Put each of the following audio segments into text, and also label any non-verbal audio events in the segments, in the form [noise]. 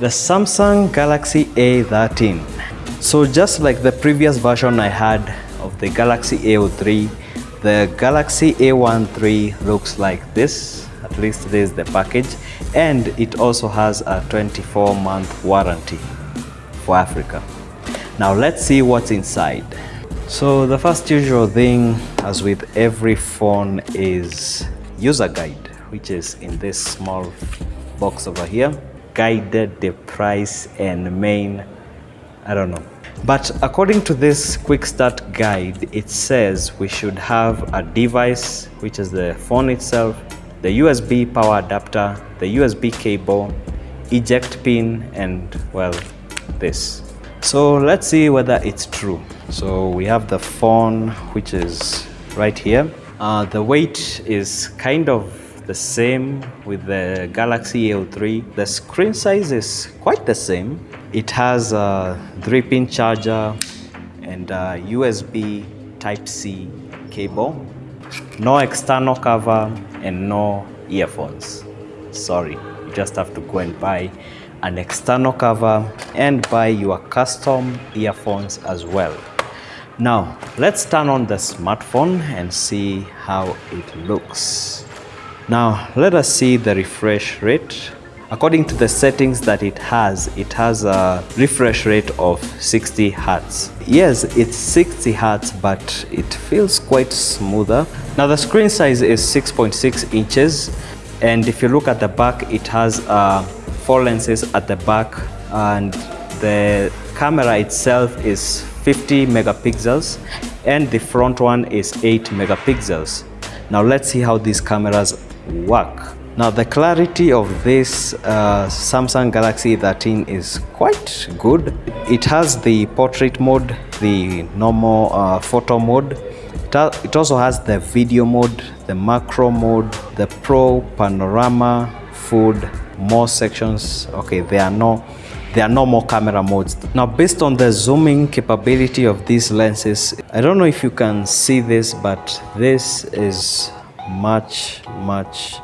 the Samsung Galaxy A13. So just like the previous version I had of the Galaxy A03, the Galaxy A13 looks like this, at least this is the package, and it also has a 24 month warranty for Africa. Now let's see what's inside. So the first usual thing, as with every phone, is user guide, which is in this small box over here guided the price and main I don't know. But according to this quick start guide it says we should have a device which is the phone itself the USB power adapter the USB cable eject pin and well this. So let's see whether it's true. So we have the phone which is right here uh, the weight is kind of the same with the Galaxy A03. The screen size is quite the same. It has a 3-pin charger and a USB Type-C cable. No external cover and no earphones. Sorry, you just have to go and buy an external cover and buy your custom earphones as well. Now, let's turn on the smartphone and see how it looks. Now let us see the refresh rate. According to the settings that it has, it has a refresh rate of 60 Hertz. Yes, it's 60 Hertz, but it feels quite smoother. Now the screen size is 6.6 .6 inches. And if you look at the back, it has uh, four lenses at the back and the camera itself is 50 megapixels and the front one is 8 megapixels. Now let's see how these cameras work. Now the clarity of this uh, Samsung Galaxy 13 is quite good. It has the portrait mode, the normal uh, photo mode. It also has the video mode, the macro mode, the pro, panorama, food, more sections. Okay, there are no there are no more camera modes. Now based on the zooming capability of these lenses, I don't know if you can see this, but this is much much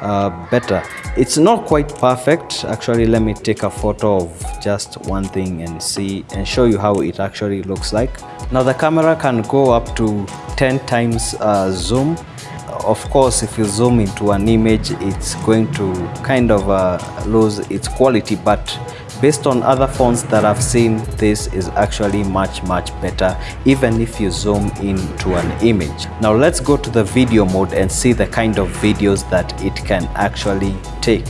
uh, better. It's not quite perfect. Actually let me take a photo of just one thing and see and show you how it actually looks like. Now the camera can go up to 10 times uh, zoom. Of course if you zoom into an image it's going to kind of uh, lose its quality but based on other phones that I've seen this is actually much much better even if you zoom into an image. Now let's go to the video mode and see the kind of videos that it can actually take.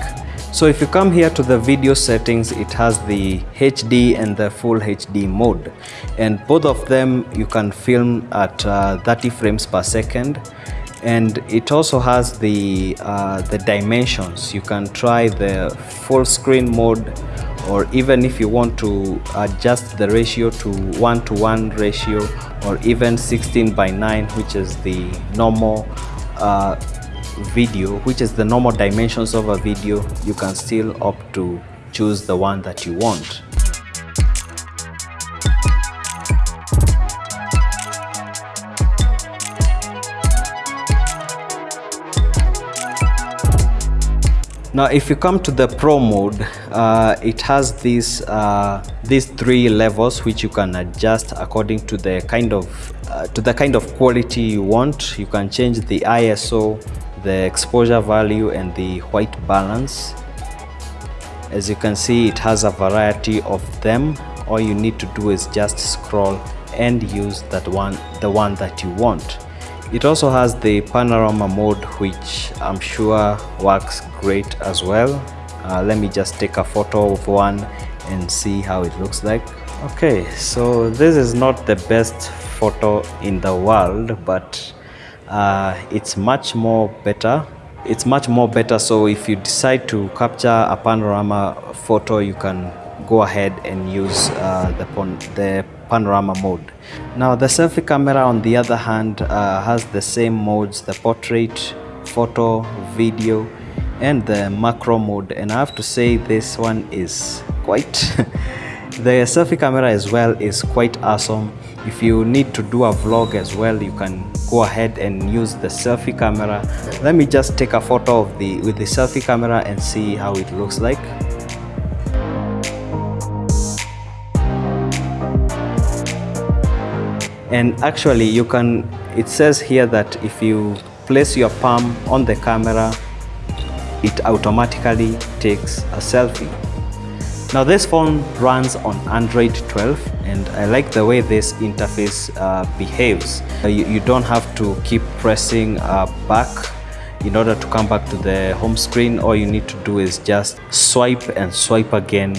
So if you come here to the video settings it has the HD and the full HD mode. And both of them you can film at uh, 30 frames per second. And it also has the uh, the dimensions. You can try the full screen mode or even if you want to adjust the ratio to 1 to 1 ratio or even 16 by 9 which is the normal uh, video which is the normal dimensions of a video you can still opt to choose the one that you want Now, if you come to the Pro mode, uh, it has these uh, these three levels which you can adjust according to the kind of uh, to the kind of quality you want. You can change the ISO, the exposure value, and the white balance. As you can see, it has a variety of them. All you need to do is just scroll and use that one, the one that you want. It also has the panorama mode which I'm sure works great as well. Uh, let me just take a photo of one and see how it looks like. Okay, so this is not the best photo in the world, but uh, it's much more better. It's much more better, so if you decide to capture a panorama photo, you can go ahead and use uh, the, the panorama mode. Now the selfie camera on the other hand uh, has the same modes, the portrait, photo, video and the macro mode and I have to say this one is quite [laughs] the selfie camera as well is quite awesome If you need to do a vlog as well, you can go ahead and use the selfie camera. Let me just take a photo of the with the selfie camera and see how it looks like. And actually you can, it says here that if you place your palm on the camera, it automatically takes a selfie. Now this phone runs on Android 12 and I like the way this interface uh, behaves. Uh, you, you, don't have to keep pressing uh, back in order to come back to the home screen. All you need to do is just swipe and swipe again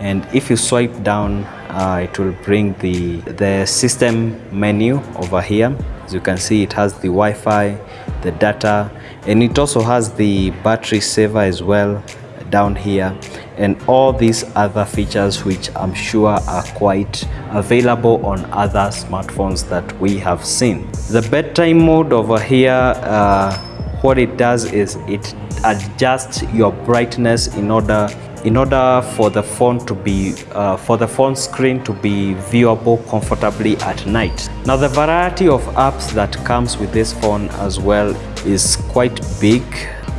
and if you swipe down uh, it will bring the the system menu over here as you can see it has the Wi-Fi the data and it also has the battery saver as well down here and all these other features which I'm sure are quite available on other smartphones that we have seen. The bedtime mode over here, uh, what it does is it adjusts your brightness in order in order for the phone to be uh, for the phone screen to be viewable comfortably at night. Now the variety of apps that comes with this phone as well is quite big.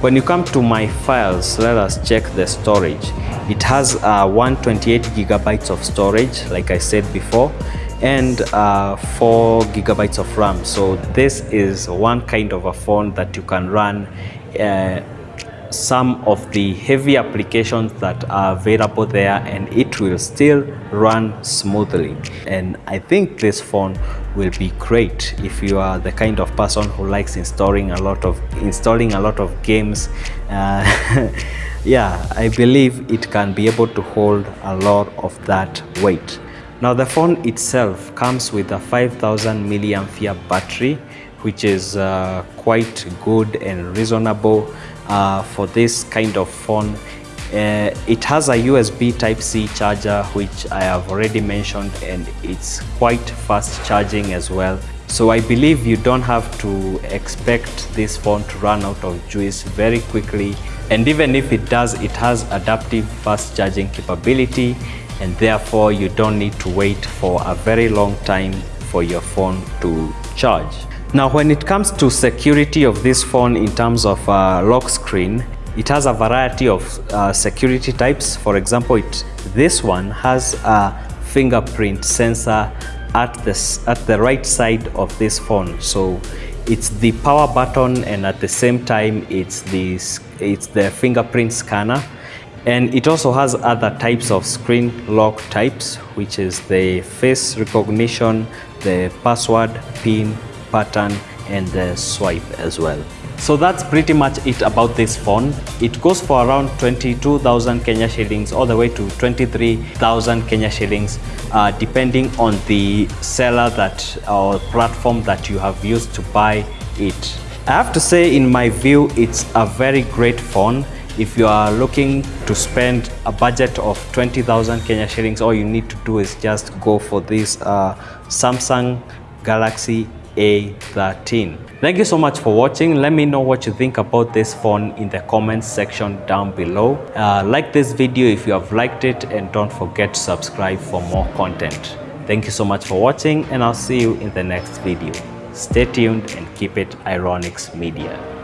When you come to my files let us check the storage. It has uh, 128 gigabytes of storage like i said before and uh, 4 gigabytes of ram. So this is one kind of a phone that you can run uh, some of the heavy applications that are available there and it will still run smoothly. And I think this phone will be great if you are the kind of person who likes installing a lot of installing a lot of games. Uh, [laughs] yeah I believe it can be able to hold a lot of that weight. Now the phone itself comes with a 5000 milliampere battery which is uh, quite good and reasonable uh, for this kind of phone. Uh, it has a USB Type-C charger, which I have already mentioned, and it's quite fast charging as well. So I believe you don't have to expect this phone to run out of juice very quickly. And even if it does, it has adaptive fast charging capability, and therefore you don't need to wait for a very long time for your phone to charge. Now when it comes to security of this phone in terms of uh, lock screen, it has a variety of uh, security types. For example, it, this one has a fingerprint sensor at the, at the right side of this phone. So it's the power button and at the same time it's the, it's the fingerprint scanner. And it also has other types of screen lock types, which is the face recognition, the password, PIN, pattern and the swipe as well. So that's pretty much it about this phone. It goes for around 22,000 Kenya shillings all the way to 23,000 Kenya shillings uh, depending on the seller that or platform that you have used to buy it. I have to say in my view it's a very great phone. If you are looking to spend a budget of 20,000 Kenya shillings all you need to do is just go for this uh, Samsung Galaxy a13. Thank you so much for watching. Let me know what you think about this phone in the comments section down below. Uh, like this video if you have liked it and don't forget to subscribe for more content. Thank you so much for watching and I'll see you in the next video. Stay tuned and keep it Ironics Media.